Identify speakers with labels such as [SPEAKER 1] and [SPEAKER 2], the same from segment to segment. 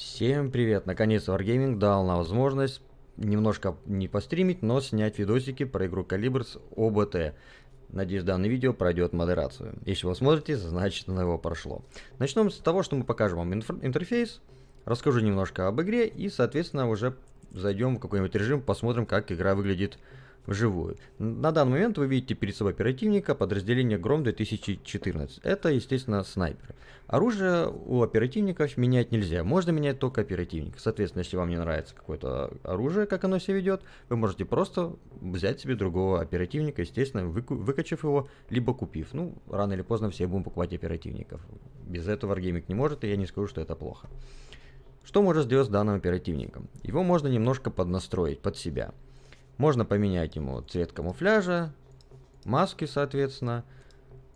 [SPEAKER 1] Всем привет! Наконец Wargaming дал нам возможность немножко не постримить, но снять видосики про игру Калибр с ОБТ. Надеюсь, данное видео пройдет модерацию. Если вы смотрите, значит оно его прошло. Начнем с того, что мы покажем вам интерфейс, расскажу немножко об игре и, соответственно, уже зайдем в какой-нибудь режим, посмотрим, как игра выглядит вживую. На данный момент вы видите перед собой оперативника подразделения Гром 2014. Это, естественно, снайпер. Оружие у оперативников менять нельзя, можно менять только оперативник. Соответственно, если вам не нравится какое-то оружие, как оно себя ведет, вы можете просто взять себе другого оперативника, естественно, выкачав его, либо купив. Ну, рано или поздно все будем покупать оперативников. Без этого Wargaming не может, и я не скажу, что это плохо. Что можно сделать с данным оперативником? Его можно немножко поднастроить под себя. Можно поменять ему цвет камуфляжа, маски, соответственно,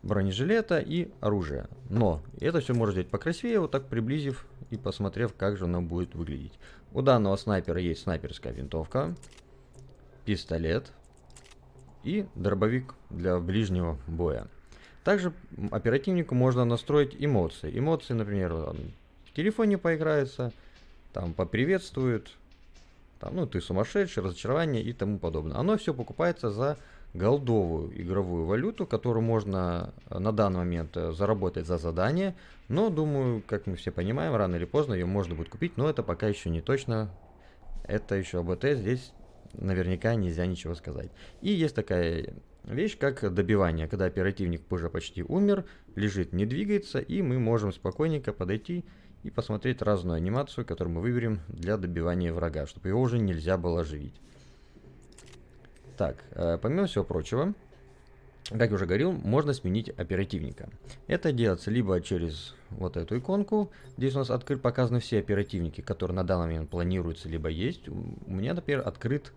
[SPEAKER 1] бронежилета и оружие. Но это все можно сделать покрасивее, вот так приблизив и посмотрев, как же оно будет выглядеть. У данного снайпера есть снайперская винтовка, пистолет и дробовик для ближнего боя. Также оперативнику можно настроить эмоции. Эмоции, например, в телефоне поиграется, там поприветствует, там, ну, ты сумасшедший, разочарование и тому подобное. Оно все покупается за голдовую игровую валюту, которую можно э, на данный момент э, заработать за задание. Но, думаю, как мы все понимаем, рано или поздно ее можно будет купить, но это пока еще не точно. Это еще АБТ, здесь наверняка нельзя ничего сказать. И есть такая вещь, как добивание, когда оперативник уже почти умер, лежит, не двигается, и мы можем спокойненько подойти посмотреть разную анимацию, которую мы выберем для добивания врага, чтобы его уже нельзя было оживить. Так, э, помимо всего прочего, как я уже говорил, можно сменить оперативника. Это делается либо через вот эту иконку. Здесь у нас открыт, показаны все оперативники, которые на данный момент планируются, либо есть. У меня, например, открыт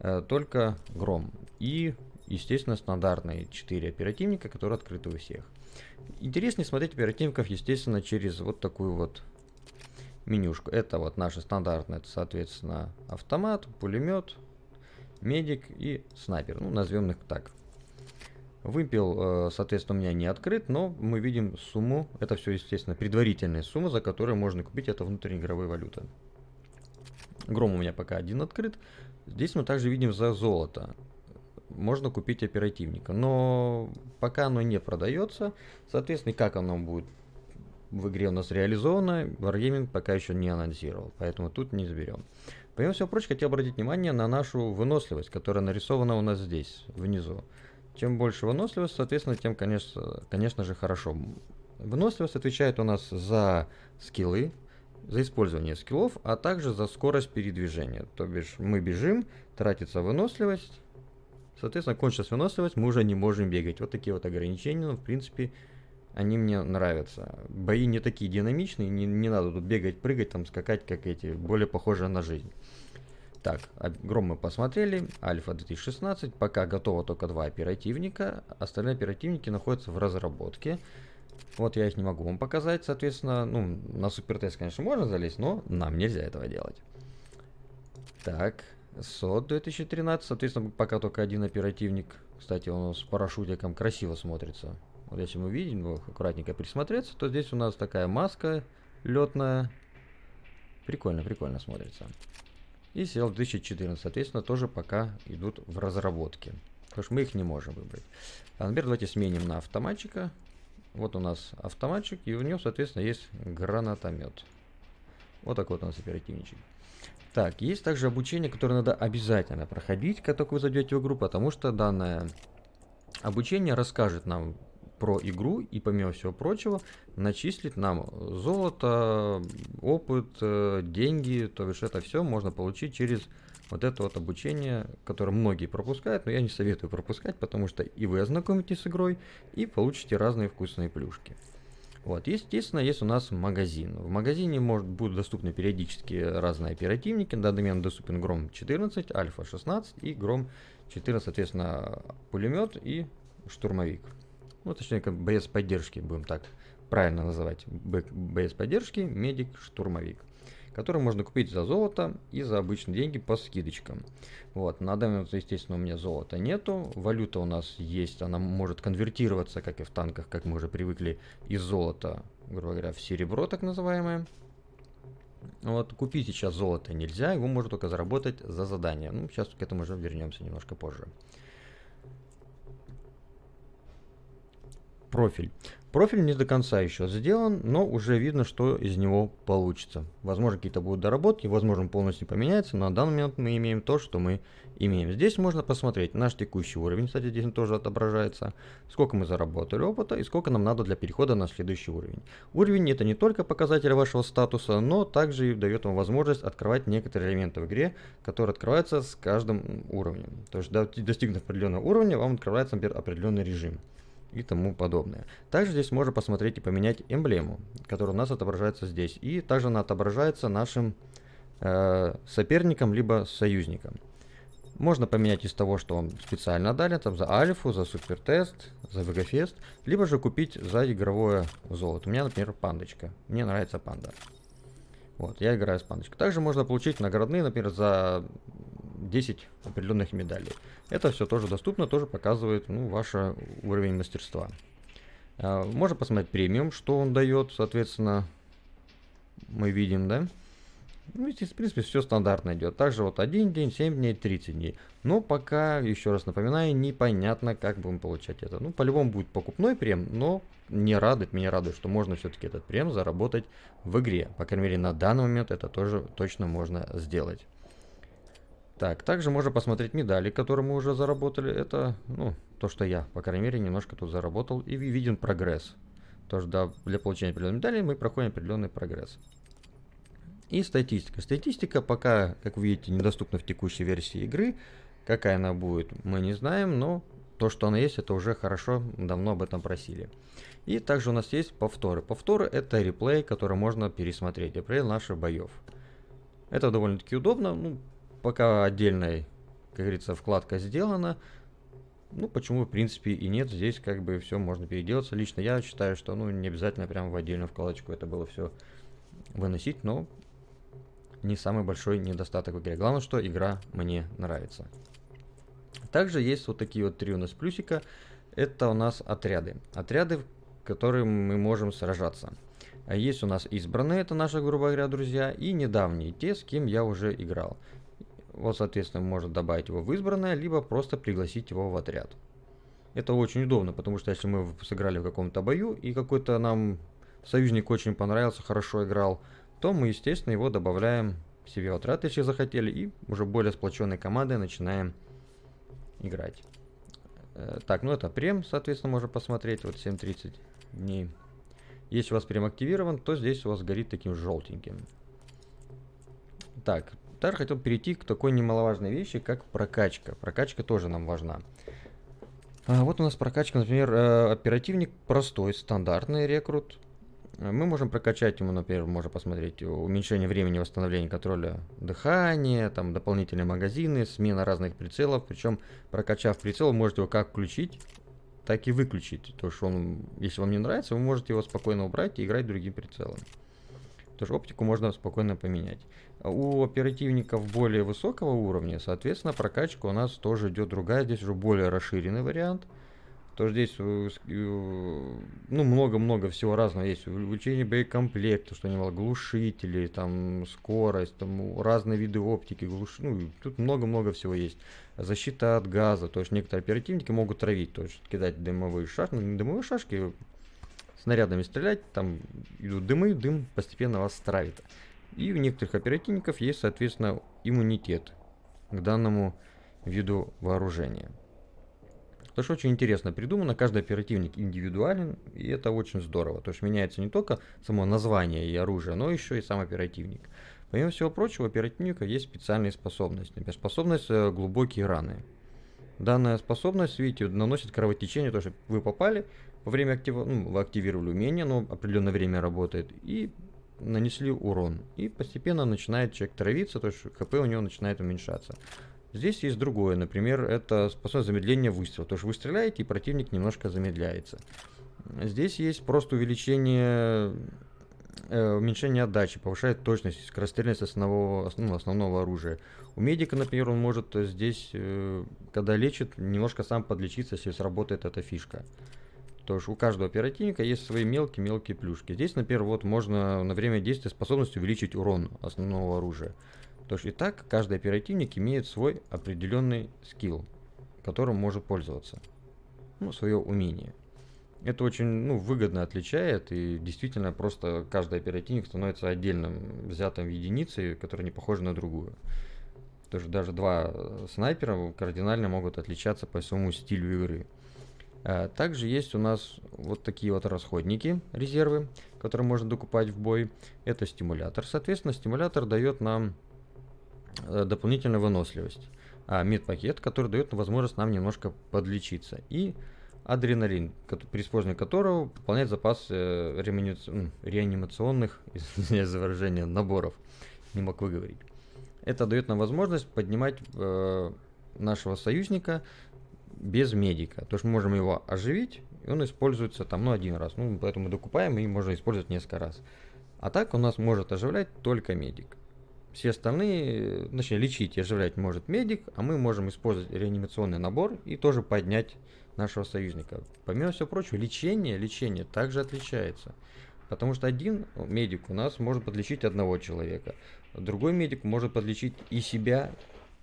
[SPEAKER 1] э, только Гром. И, естественно, стандартные 4 оперативника, которые открыты у всех. Интереснее смотреть оперативников, естественно, через вот такую вот менюшку. Это вот наша стандартная, это, соответственно, автомат, пулемет, медик и снайпер. Ну, назовем их так. Выпил, э, соответственно, у меня не открыт, но мы видим сумму. Это все, естественно, предварительная сумма, за которую можно купить это внутриигровая валюта. Гром у меня пока один открыт. Здесь мы также видим за золото можно купить оперативника. Но пока оно не продается, соответственно, как оно будет в игре у нас реализовано, Wargaming пока еще не анонсировал, поэтому тут не изберем. Помимо всего прочего, хотел обратить внимание на нашу выносливость, которая нарисована у нас здесь, внизу. Чем больше выносливость, соответственно, тем, конечно, конечно же, хорошо. Выносливость отвечает у нас за скиллы, за использование скиллов, а также за скорость передвижения. То бишь мы бежим, тратится выносливость, Соответственно, кончилась выносливость, мы уже не можем бегать. Вот такие вот ограничения, но в принципе они мне нравятся. Бои не такие динамичные, не, не надо тут бегать, прыгать, там скакать, как эти, более похожие на жизнь. Так, Гром мы посмотрели, Альфа 2016, пока готово только два оперативника, остальные оперативники находятся в разработке. Вот я их не могу вам показать, соответственно, ну, на супертест, конечно, можно залезть, но нам нельзя этого делать. Так, СОД 2013, соответственно, пока только один оперативник. Кстати, он с парашютиком красиво смотрится. Вот если мы видим, аккуратненько присмотреться, то здесь у нас такая маска летная. Прикольно, прикольно смотрится. И сел 2014, соответственно, тоже пока идут в разработке. Потому что мы их не можем выбрать. А, например, давайте сменим на автоматчика. Вот у нас автоматчик, и у него, соответственно, есть гранатомет. Вот такой вот у нас оперативничек. Так, есть также обучение, которое надо обязательно проходить, как только вы зайдете в игру, потому что данное обучение расскажет нам про игру и, помимо всего прочего, начислит нам золото, опыт, э, деньги, то бишь это все можно получить через вот это вот обучение, которое многие пропускают, но я не советую пропускать, потому что и вы ознакомитесь с игрой, и получите разные вкусные плюшки. Вот, естественно, есть у нас магазин. В магазине может, будут доступны периодически разные оперативники. На данный момент доступен Гром 14, Альфа 16 и Гром 14, соответственно, пулемет и штурмовик. Ну, точнее, как боец поддержки, будем так правильно называть. Боец поддержки, медик, штурмовик который можно купить за золото и за обычные деньги по скидочкам. Вот, на данный момент, естественно, у меня золота нету, валюта у нас есть, она может конвертироваться, как и в танках, как мы уже привыкли, из золота, грубо говоря, в серебро, так называемое. Вот купить сейчас золото нельзя, его можно только заработать за задание. Ну, сейчас к этому уже вернемся немножко позже. Профиль. Профиль не до конца еще сделан, но уже видно, что из него получится. Возможно, какие-то будут доработки, возможно, полностью поменяется, но на данный момент мы имеем то, что мы имеем. Здесь можно посмотреть наш текущий уровень, кстати, здесь он тоже отображается, сколько мы заработали опыта и сколько нам надо для перехода на следующий уровень. Уровень это не только показатель вашего статуса, но также и дает вам возможность открывать некоторые элементы в игре, которые открываются с каждым уровнем. То есть достигнув определенного уровня, вам открывается, например, определенный режим и тому подобное. Также здесь можно посмотреть и поменять эмблему, которая у нас отображается здесь. И также она отображается нашим э, соперникам, либо союзникам. Можно поменять из того, что вам специально дали, там за альфу, за супертест, за вегафест, либо же купить за игровое золото. У меня, например, пандочка. Мне нравится панда. Вот, я играю с пандочкой. Также можно получить наградные, например, за 10 определенных медалей. Это все тоже доступно, тоже показывает ну, ваш уровень мастерства. А, можно посмотреть премиум, что он дает, соответственно, мы видим, да? Ну, здесь, в принципе, все стандартно идет. Также вот 1 день, 7 дней, 30 дней. Но пока, еще раз напоминаю, непонятно, как будем получать это. Ну, по-любому будет покупной прем, но не радует, меня радует, что можно все-таки этот прем заработать в игре. По крайней мере, на данный момент это тоже точно можно сделать. Так, также можно посмотреть медали, которые мы уже заработали. Это, ну, то, что я, по крайней мере, немножко тут заработал. И виден прогресс. Тоже, да, для получения определенной медали мы проходим определенный прогресс. И статистика. Статистика пока, как вы видите, недоступна в текущей версии игры. Какая она будет, мы не знаем, но то, что она есть, это уже хорошо, давно об этом просили. И также у нас есть повторы. Повторы это реплей, который можно пересмотреть, реплей наших боев. Это довольно-таки удобно, ну, пока отдельная, как говорится, вкладка сделана, ну, почему, в принципе, и нет, здесь как бы все можно переделаться. Лично я считаю, что, ну, не обязательно прямо в отдельную вкладочку это было все выносить, но не самый большой недостаток в игре. Главное, что игра мне нравится. Также есть вот такие вот три у нас плюсика. Это у нас отряды. Отряды, в которые мы можем сражаться. Есть у нас избранные, это наши, грубо говоря, друзья, и недавние, те, с кем я уже играл. Вот, соответственно, может добавить его в избранное, либо просто пригласить его в отряд. Это очень удобно, потому что если мы сыграли в каком-то бою, и какой-то нам союзник очень понравился, хорошо играл, то мы, естественно, его добавляем себе в отряд, если захотели, и уже более сплоченной командой начинаем играть. Э, так, ну это прем, соответственно, можно посмотреть, вот 7.30 дней. Если у вас прем активирован, то здесь у вас горит таким желтеньким. Так, также хотел перейти к такой немаловажной вещи, как прокачка. Прокачка тоже нам важна. А, вот у нас прокачка, например, э, оперативник простой, стандартный рекрут. Мы можем прокачать ему, например, можно посмотреть уменьшение времени восстановления контроля дыхания, там дополнительные магазины, смена разных прицелов. Причем, прокачав прицел, можете его как включить, так и выключить. То, что он, если вам не нравится, вы можете его спокойно убрать и играть другим прицелом. Тоже оптику можно спокойно поменять. У оперативников более высокого уровня, соответственно, прокачка у нас тоже идет другая. Здесь уже более расширенный вариант. То здесь э, э, ну много-много всего разного есть. Увеличение боекомплекта, что немало, глушители, там скорость, там разные виды оптики, глуш... ну, тут много-много всего есть. Защита от газа, то есть некоторые оперативники могут травить, то есть кидать дымовые шашки, ну не дымовые шашки, снарядами стрелять, там идут дымы, дым постепенно вас травит. И у некоторых оперативников есть, соответственно, иммунитет к данному виду вооружения. То, что очень интересно придумано, каждый оперативник индивидуален, и это очень здорово. То есть меняется не только само название и оружие, но еще и сам оперативник. Помимо всего прочего, у оперативника есть специальные способности. Например, способность э, глубокие раны. Данная способность, видите, наносит кровотечение, то, что вы попали, во время актива, ну, вы активировали умение, но определенное время работает, и нанесли урон. И постепенно начинает человек травиться, то есть хп у него начинает уменьшаться. Здесь есть другое, например, это способность замедления выстрела. То есть вы стреляете, и противник немножко замедляется. Здесь есть просто увеличение, э, уменьшение отдачи, повышает точность, скорострельность основного, ну, основного оружия. У медика, например, он может здесь, э, когда лечит, немножко сам подлечиться, если сработает эта фишка. То есть у каждого оперативника есть свои мелкие-мелкие плюшки. Здесь, например, вот можно на время действия способность увеличить урон основного оружия. То есть и так каждый оперативник имеет свой определенный скилл, которым может пользоваться. Ну, свое умение. Это очень ну, выгодно отличает, и действительно просто каждый оперативник становится отдельным, взятым единицей, которая не похожа на другую. Тоже даже два снайпера кардинально могут отличаться по своему стилю игры. А также есть у нас вот такие вот расходники, резервы, которые можно докупать в бой. Это стимулятор. Соответственно, стимулятор дает нам э, дополнительную выносливость. А медпакет, который дает возможность нам немножко подлечиться. И адреналин, при использовании которого пополняет запас э, реанимационных, извиняюсь за выражение, наборов. Не мог выговорить. Это дает нам возможность поднимать э, нашего союзника без медика. То есть мы можем его оживить, и он используется там, ну, один раз. Ну, поэтому мы докупаем и можно использовать несколько раз. А так у нас может оживлять только медик. Все остальные, точнее, лечить и оживлять может медик, а мы можем использовать реанимационный набор и тоже поднять нашего союзника. Помимо всего прочего, лечение, лечение также отличается. Потому что один медик у нас может подлечить одного человека, другой медик может подлечить и себя,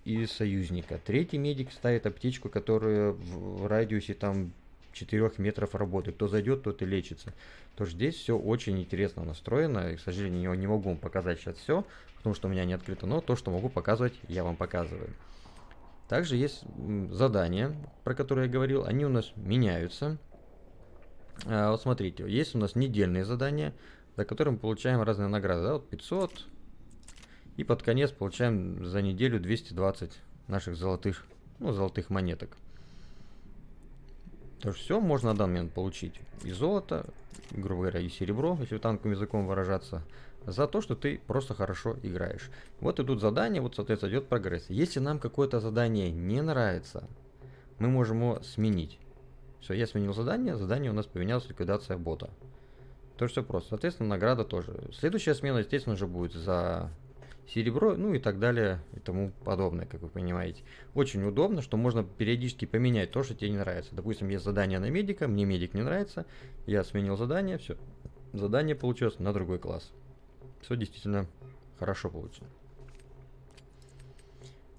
[SPEAKER 1] и союзника. Третий медик ставит аптечку, которая в радиусе там 4 метров работает. Кто зайдет, тот и лечится. То здесь все очень интересно настроено. И, к сожалению, не могу вам показать сейчас все, потому что у меня не открыто. Но то, что могу показывать, я вам показываю. Также есть задания, про которые я говорил, они у нас меняются. А, вот смотрите, есть у нас недельные задания, за которые мы получаем разные награды. Да? Вот 500, и под конец получаем за неделю 220 наших золотых, ну, золотых монеток. То есть все можно на данный момент получить. И золото, грубо говоря, и серебро, если танковым языком выражаться, за то, что ты просто хорошо играешь. Вот идут задания, вот, соответственно, идет прогресс. Если нам какое-то задание не нравится, мы можем его сменить. Все, я сменил задание, задание у нас поменялось, ликвидация бота. То все просто. Соответственно, награда тоже. Следующая смена, естественно же, будет за серебро, ну и так далее и тому подобное, как вы понимаете. Очень удобно, что можно периодически поменять то, что тебе не нравится. Допустим, есть задание на медика, мне медик не нравится, я сменил задание, все, задание получилось на другой класс все действительно хорошо получено.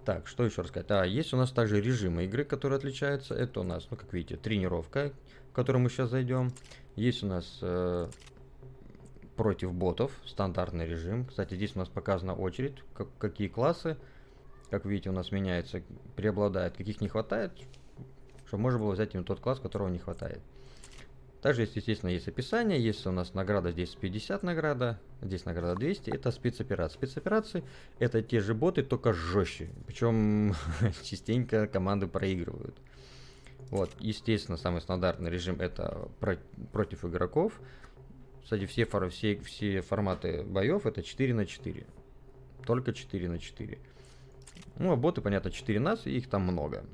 [SPEAKER 1] Так, что еще рассказать? А, есть у нас также режимы игры, которые отличаются. Это у нас, ну, как видите, тренировка, в которую мы сейчас зайдем. Есть у нас э, против ботов, стандартный режим. Кстати, здесь у нас показана очередь, как, какие классы, как видите, у нас меняется, преобладает, каких не хватает, чтобы можно было взять именно тот класс, которого не хватает. Также естественно, есть описание, есть у нас награда, здесь 50 награда, здесь награда 200, это спецоперации. Спецоперации это те же боты, только жестче, причем частенько команды проигрывают. Вот, естественно, самый стандартный режим это про против игроков. Кстати, все, фор все, все форматы боев это 4 на 4. Только 4 на 4. Ну, а боты, понятно, 4 нас, и их там много.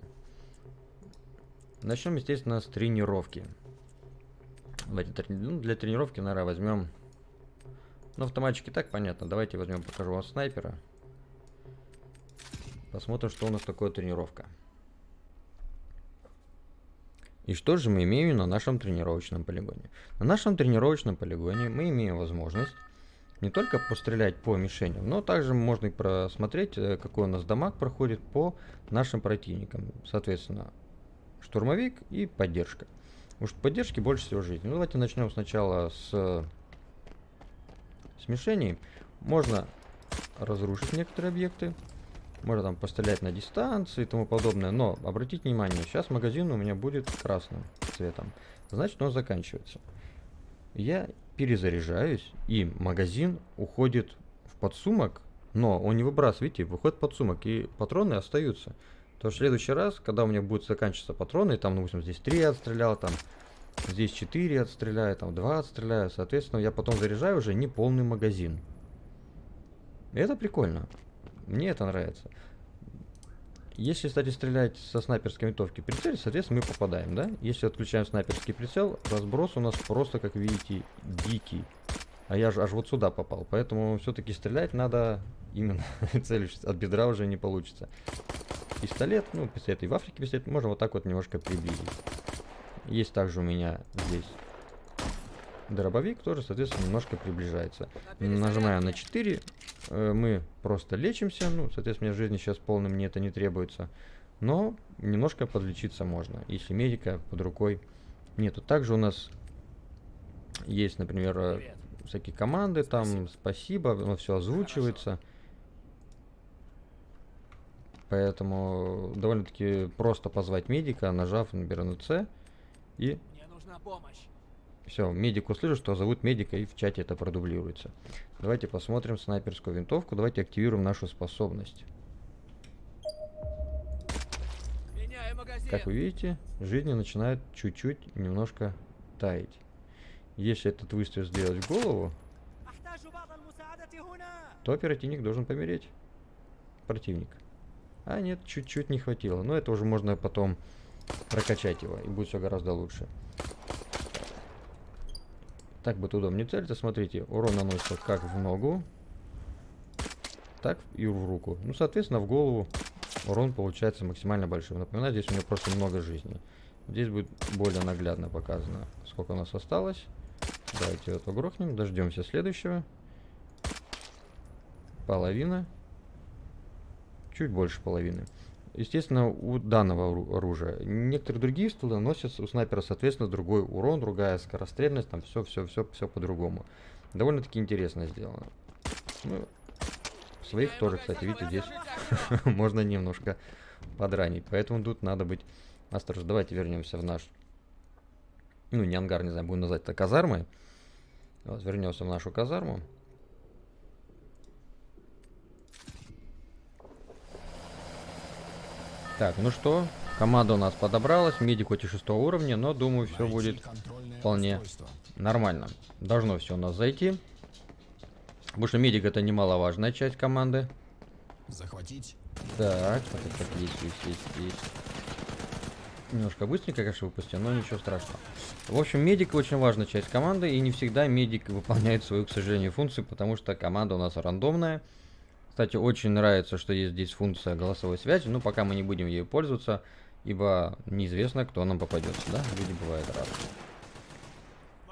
[SPEAKER 1] Начнем, естественно, с тренировки. Давайте ну, для тренировки, наверное, возьмем... Ну, автоматчики так понятно. Давайте возьмем, покажу вам снайпера. Посмотрим, что у нас такое тренировка. И что же мы имеем на нашем тренировочном полигоне? На нашем тренировочном полигоне мы имеем возможность не только пострелять по мишеням, но также можно и просмотреть, э, какой у нас дамаг проходит по нашим противникам. Соответственно, штурмовик и поддержка. Может поддержки больше всего жизни. Ну, давайте начнем сначала с смешений. Можно разрушить некоторые объекты. Можно там пострелять на дистанции и тому подобное. Но обратите внимание, сейчас магазин у меня будет красным цветом. Значит, он заканчивается. Я перезаряжаюсь, и магазин уходит в подсумок, но он не выбрасывает, видите, выходит подсумок, и патроны остаются. То в следующий раз, когда у меня будет заканчиваться патроны, там, допустим, здесь 3 отстрелял, там, здесь 4 отстреляю, там 2 отстреляю, соответственно, я потом заряжаю уже не полный магазин. Это прикольно. Мне это нравится. Если, кстати, стрелять со снайперской винтовки прицель, соответственно, мы попадаем, да? Если отключаем снайперский прицел, разброс у нас просто, как видите, дикий. А я же аж вот сюда попал. Поэтому все-таки стрелять надо именно целившись. От бедра уже не получится пистолет, ну, пистолет и в Африке пистолет, можно вот так вот немножко приблизить. Есть также у меня здесь дробовик, тоже, соответственно, немножко приближается. Нажимаем на 4, э, мы просто лечимся, ну, соответственно, мне в жизни сейчас полным мне это не требуется. Но немножко подлечиться можно, если медика под рукой нету. Также у нас есть, например, э, Привет. всякие команды, там спасибо, спасибо оно все озвучивается. Хорошо. Поэтому довольно-таки просто позвать медика, нажав, например, на C. И все, медик услышит, что зовут медика, и в чате это продублируется. Давайте посмотрим снайперскую винтовку. Давайте активируем нашу способность. Как вы видите, жизни начинает чуть-чуть немножко таять. Если этот выстрел сделать в голову, то оперативник должен помереть. Противник. А нет, чуть-чуть не хватило. Но это уже можно потом прокачать его, и будет все гораздо лучше. Так будет удобнее целиться. Смотрите, урон наносится как в ногу, так и в руку. Ну, соответственно, в голову урон получается максимально большим. Напоминаю, здесь у него просто много жизней. Здесь будет более наглядно показано, сколько у нас осталось. Давайте это грохнем, дождемся следующего. Половина чуть больше половины. Естественно, у данного оружия. Некоторые другие стула носят у снайпера, соответственно, другой урон, другая скорострельность, там все, все, все, все по-другому. Довольно-таки интересно сделано. Ну, своих тоже, кстати, видите, здесь можно немножко подранить. Поэтому тут надо быть осторожным. Давайте вернемся в наш, ну, не ангар, не знаю, будем назвать это казармой. Вот, вернемся в нашу казарму. Так, ну что, команда у нас подобралась, медик хоть и шестого уровня, но думаю, все будет вполне нормально. Должно все у нас зайти. Потому что медик это немаловажная часть команды. Захватить. Так, так, так, есть, есть, есть, есть. Немножко быстренько, конечно, выпустил, но ничего страшного. В общем, медик очень важная часть команды, и не всегда медик выполняет свою, к сожалению, функцию, потому что команда у нас рандомная. Кстати, очень нравится, что есть здесь функция голосовой связи, но пока мы не будем ею пользоваться, ибо неизвестно, кто нам попадется, да? Люди бывают разные.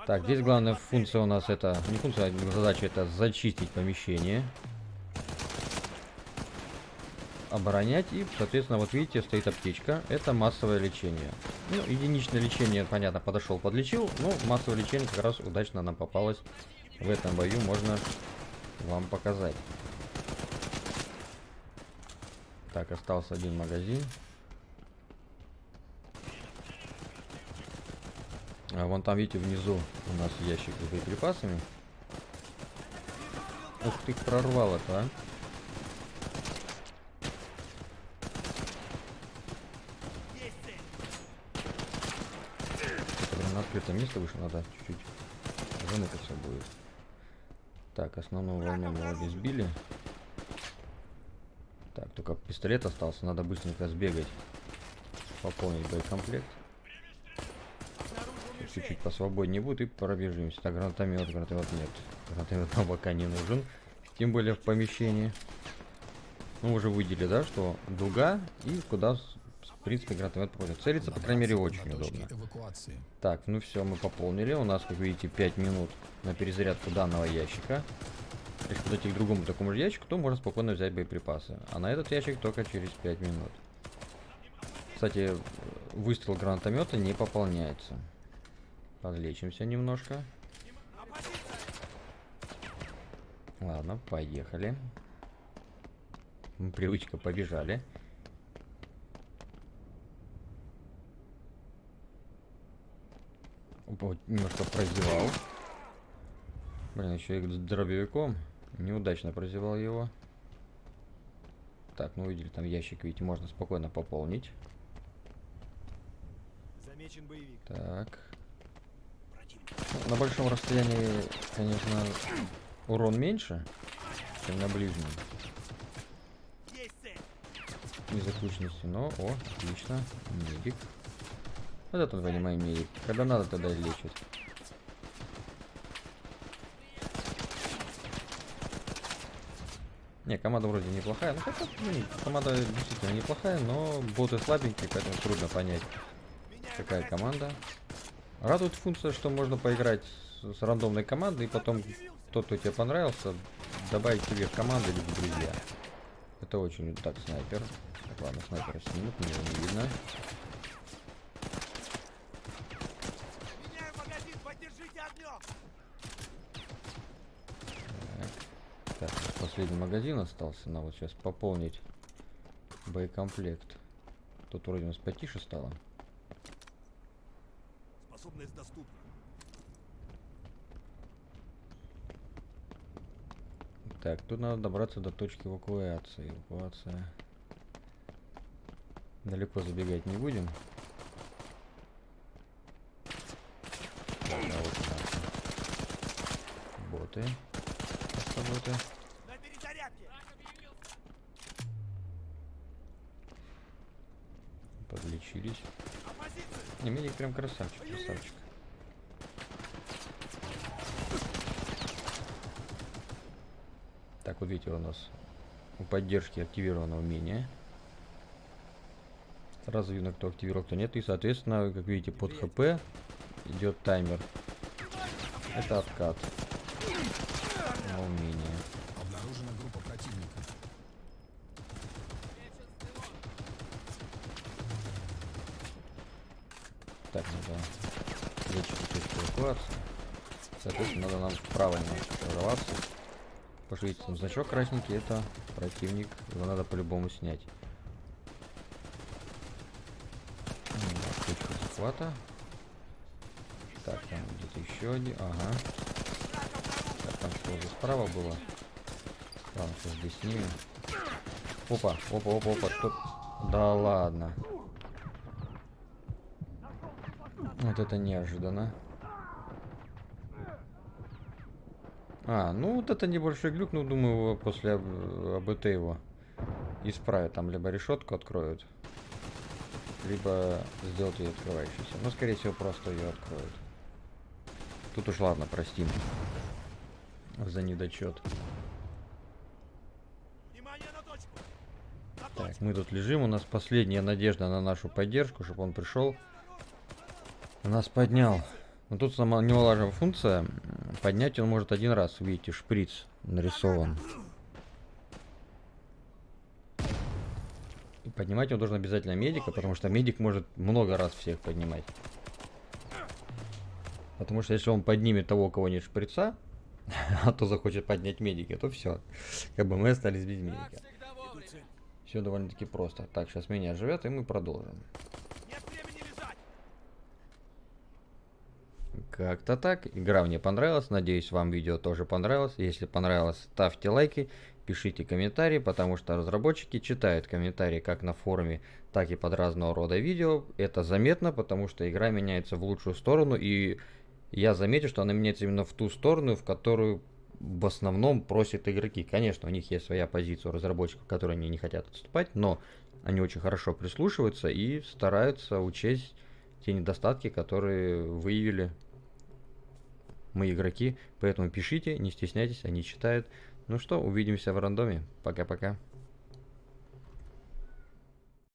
[SPEAKER 1] Так, здесь главная функция у нас это, не функция, а задача это зачистить помещение. Оборонять и, соответственно, вот видите, стоит аптечка. Это массовое лечение. Ну, единичное лечение, понятно, подошел, подлечил. Но массовое лечение как раз удачно нам попалось в этом бою, можно вам показать. Так, остался один магазин. А вон там, видите, внизу у нас ящик с боеприпасами. Ух ты, прорвал это, а. на открытое место выше надо чуть-чуть замыкаться будет. Так, основную волну мы обе сбили. Так, только пистолет остался, надо быстренько сбегать. Пополнить боекомплект. Чуть-чуть посвободнее будет и пробежимся. Так, гранатомет, гранатомет нет. Гранатомет нам пока не нужен. Тем более в помещении. Ну, уже выделили, да, что дуга и куда, в принципе, гранатомет попадет. Целиться, по крайней мере, очень удобно. Так, ну все, мы пополнили. У нас, как видите, 5 минут на перезарядку данного ящика. Если подойти к другому такому же ящику, то можно спокойно взять боеприпасы. А на этот ящик только через 5 минут. Кстати, выстрел гранатомета не пополняется. Подлечимся немножко. Ладно, поехали. Привычка, побежали. Немножко прозевал. Блин, еще и дробовиком. Неудачно прозевал его. Так, ну увидели там ящик, видите, можно спокойно пополнить. Замечен боевик. Так. Ну, на большом расстоянии, конечно, урон меньше, чем на ближнем. Из-за кучности, но, о, отлично, медик. Вот это, понимаю, медик. Когда надо, тогда лечить. Не, команда вроде неплохая. Ну, хотя, ну, команда действительно неплохая, но боты слабенькие, поэтому трудно понять, Какая команда? Радует функция, что можно поиграть с, с рандомной командой, и потом тот, кто тебе понравился, добавить тебе в команду или в друзья. Это очень... Так, снайпер. Так, ладно, снайпера снимут, мне не видно.
[SPEAKER 2] Меняю магазин, поддержите огнем!
[SPEAKER 1] Так, последний магазин остался. Надо вот сейчас пополнить боекомплект. Тут вроде у нас потише стало.
[SPEAKER 2] Способность доступна.
[SPEAKER 1] Так, тут надо добраться до точки эвакуации. Эвакуация. Далеко забегать не будем. А вот. Боты.
[SPEAKER 2] На перезарядке! Оппозиция!
[SPEAKER 1] Не, медик прям красавчик, красавчик. Так, вот видите, у нас у поддержки активировано умение. Сразу видно, кто активировал, кто нет. И, соответственно, как видите, под ХП идет таймер. Это откат на умение.
[SPEAKER 3] Обнаружена группа противника.
[SPEAKER 1] Так, надо лечить точку эвакуации. Соответственно, надо нам вправо немножко прорваться. Пошлите там значок красненький, это противник. Его надо по-любому снять. Точка захвата. Так, там где-то еще один. Ага. Так, там что уже справа было? Ладно, сейчас здесь снимем. Опа, опа, опа, опа. Тут... Да ладно. Вот это неожиданно. А, ну вот это небольшой глюк, ну думаю, после АБ- АБТ его исправят. Там либо решетку откроют, либо сделают ее открывающейся. Но скорее всего просто ее откроют. Тут уж ладно, простим за недочет. Так, мы тут лежим, у нас последняя надежда на нашу поддержку, чтобы он пришел. Нас поднял. Но тут сама немаловажная функция. Поднять он может один раз. Видите, шприц нарисован. И поднимать он должен обязательно медика, потому что медик может много раз всех поднимать. Потому что если он поднимет того, у кого нет шприца, а то захочет поднять медика, то все. Как бы мы остались без медика. Все довольно-таки просто. Так, сейчас меня живет, и мы продолжим.
[SPEAKER 2] Нет времени лежать!
[SPEAKER 1] Как-то так. Игра мне понравилась. Надеюсь, вам видео тоже понравилось. Если понравилось, ставьте лайки, пишите комментарии, потому что разработчики читают комментарии как на форуме, так и под разного рода видео. Это заметно, потому что игра меняется в лучшую сторону, и я заметил, что она меняется именно в ту сторону, в которую в основном просят игроки. Конечно, у них есть своя позиция у разработчиков, которые они не хотят отступать, но они очень хорошо прислушиваются и стараются учесть те недостатки, которые выявили мы игроки. Поэтому пишите, не стесняйтесь, они читают. Ну что, увидимся в рандоме. Пока-пока.